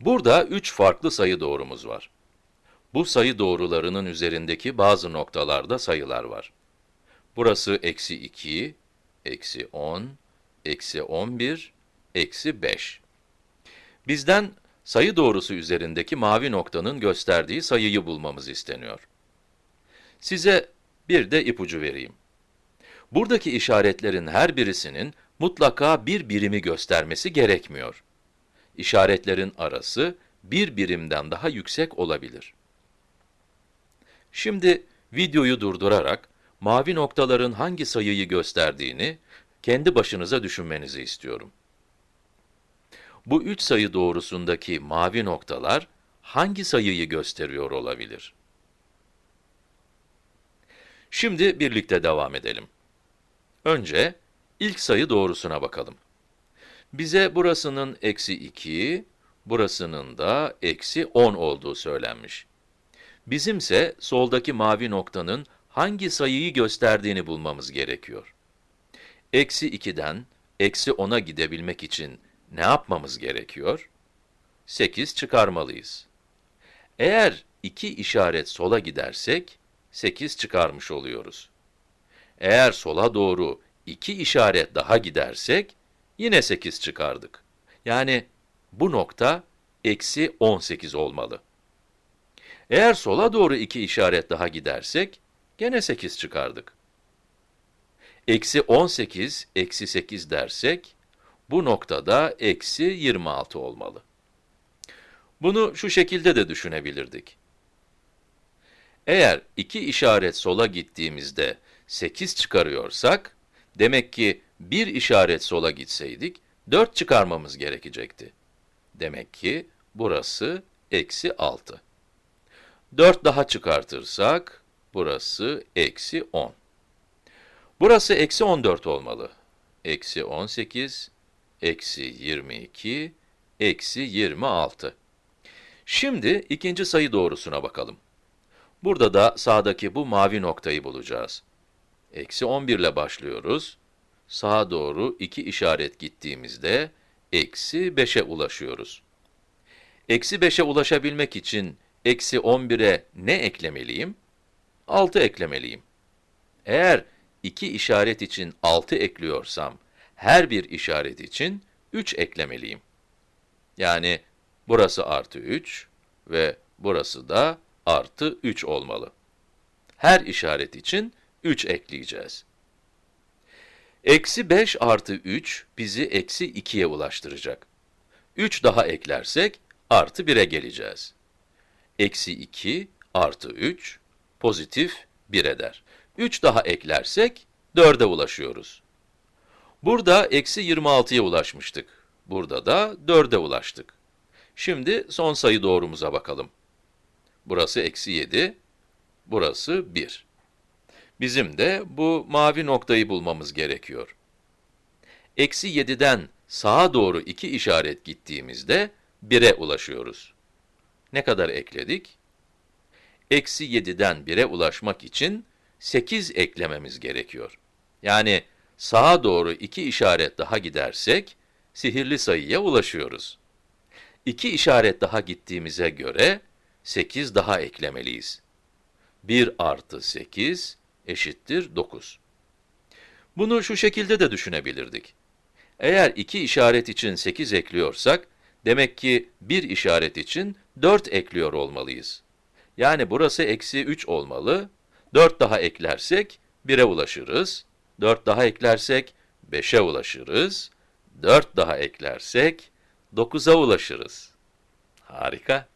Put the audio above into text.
Burada 3 farklı sayı doğrumuz var. Bu sayı doğrularının üzerindeki bazı noktalarda sayılar var. Burası eksi 2, eksi 10, eksi 11, eksi 5. Bizden sayı doğrusu üzerindeki mavi noktanın gösterdiği sayıyı bulmamız isteniyor. Size bir de ipucu vereyim. Buradaki işaretlerin her birisinin mutlaka bir birimi göstermesi gerekmiyor. İşaretlerin arası bir birimden daha yüksek olabilir. Şimdi videoyu durdurarak mavi noktaların hangi sayıyı gösterdiğini kendi başınıza düşünmenizi istiyorum. Bu üç sayı doğrusundaki mavi noktalar hangi sayıyı gösteriyor olabilir? Şimdi birlikte devam edelim. Önce ilk sayı doğrusuna bakalım. Bize burasının eksi 2, burasının da eksi 10 olduğu söylenmiş. Bizimse soldaki mavi noktanın hangi sayıyı gösterdiğini bulmamız gerekiyor. Eksi 2'den eksi 10'a gidebilmek için ne yapmamız gerekiyor? 8 çıkarmalıyız. Eğer iki işaret sola gidersek, 8 çıkarmış oluyoruz. Eğer sola doğru iki işaret daha gidersek, yine 8 çıkardık. Yani bu nokta eksi 18 olmalı. Eğer sola doğru iki işaret daha gidersek, gene 8 çıkardık. Eksi 18, eksi 8 dersek, bu noktada eksi 26 olmalı. Bunu şu şekilde de düşünebilirdik. Eğer iki işaret sola gittiğimizde 8 çıkarıyorsak, demek ki bir işaret sola gitseydik, 4 çıkarmamız gerekecekti. Demek ki burası eksi 6. 4 daha çıkartırsak, burası eksi 10. Burası eksi 14 olmalı. Eksi 18, eksi 22, eksi 26. Şimdi ikinci sayı doğrusuna bakalım. Burada da sağdaki bu mavi noktayı bulacağız. Eksi 11 ile başlıyoruz. Sağa doğru iki işaret gittiğimizde, eksi 5'e ulaşıyoruz. Eksi 5'e ulaşabilmek için, eksi 11'e ne eklemeliyim? 6 eklemeliyim. Eğer iki işaret için 6 ekliyorsam, her bir işaret için 3 eklemeliyim. Yani burası artı 3 ve burası da artı 3 olmalı. Her işaret için 3 ekleyeceğiz. Eksi 5 artı 3 bizi eksi 2'ye ulaştıracak. 3 daha eklersek artı 1'e geleceğiz. Eksi 2 artı 3 pozitif 1 eder. 3 daha eklersek 4'e ulaşıyoruz. Burada eksi 26'ya ulaşmıştık. Burada da 4'e ulaştık. Şimdi son sayı doğrumuza bakalım. Burası eksi 7, burası 1. Bizim de bu mavi noktayı bulmamız gerekiyor. Eksi 7'den sağa doğru iki işaret gittiğimizde 1'e ulaşıyoruz. Ne kadar ekledik? Eksi 7'den 1'e ulaşmak için 8 eklememiz gerekiyor. Yani sağa doğru iki işaret daha gidersek, sihirli sayıya ulaşıyoruz. İki işaret daha gittiğimize göre, 8 daha eklemeliyiz. 1 artı 8 eşittir 9. Bunu şu şekilde de düşünebilirdik. Eğer iki işaret için 8 ekliyorsak, demek ki bir işaret için 4 ekliyor olmalıyız. Yani burası eksi 3 olmalı, 4 daha eklersek 1'e ulaşırız, 4 daha eklersek 5'e ulaşırız, 4 daha eklersek 9'a ulaşırız. Harika.